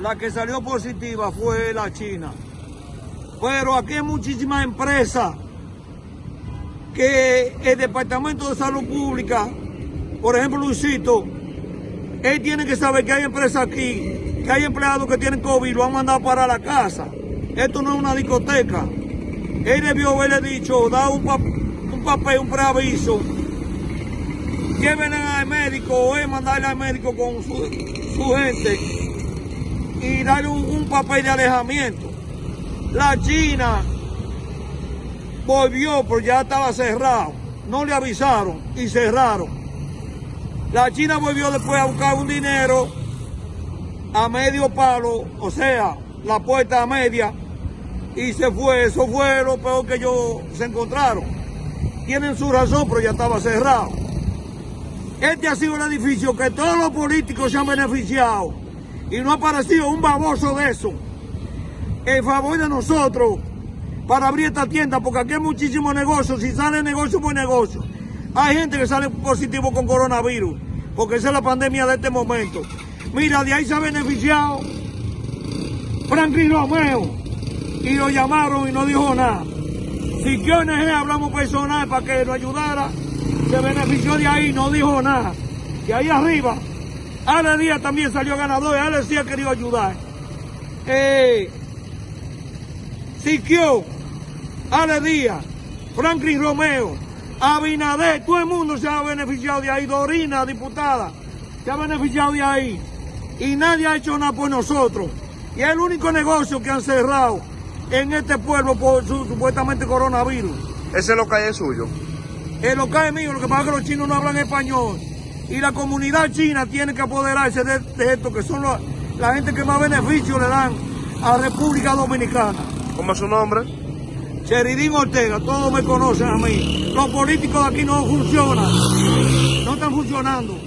la que salió positiva fue la China. Pero aquí hay muchísimas empresas que el Departamento de Salud Pública, por ejemplo Luisito, él tiene que saber que hay empresas aquí, que hay empleados que tienen COVID lo han mandado para la casa. Esto no es una discoteca. Él debió haberle dicho, da un, un papel, un preaviso, llévenle al médico o él mandarle al médico con su gente y darle un, un papel de alejamiento. La China volvió, pero ya estaba cerrado. No le avisaron y cerraron. La China volvió después a buscar un dinero a medio palo, o sea, la puerta a media, y se fue. Eso fue lo peor que ellos se encontraron. Tienen su razón, pero ya estaba cerrado. Este ha sido el edificio que todos los políticos se han beneficiado y no ha aparecido un baboso de eso. En favor de nosotros para abrir esta tienda, porque aquí hay muchísimos negocios. Si sale negocio, pues negocio. Hay gente que sale positivo con coronavirus, porque esa es la pandemia de este momento. Mira, de ahí se ha beneficiado Franklin Romeo y lo llamaron y no dijo nada. Si que ONG hablamos personal para que nos ayudara, se benefició de ahí, no dijo nada. Y ahí arriba, Ale Díaz también salió ganador, Ale sí ha querido ayudar. Eh, Siquio, Ale Díaz, Franklin Romeo, Abinader, todo el mundo se ha beneficiado de ahí, Dorina, diputada, se ha beneficiado de ahí. Y nadie ha hecho nada por nosotros. Y es el único negocio que han cerrado en este pueblo por su supuestamente coronavirus. Ese local es suyo. El local es mío, lo que pasa es que los chinos no hablan español. Y la comunidad china tiene que apoderarse de, de esto, que son la gente que más beneficio le dan a República Dominicana. ¿Cómo es su nombre? Cheridín Ortega, todos me conocen a mí. Los políticos de aquí no funcionan. No están funcionando.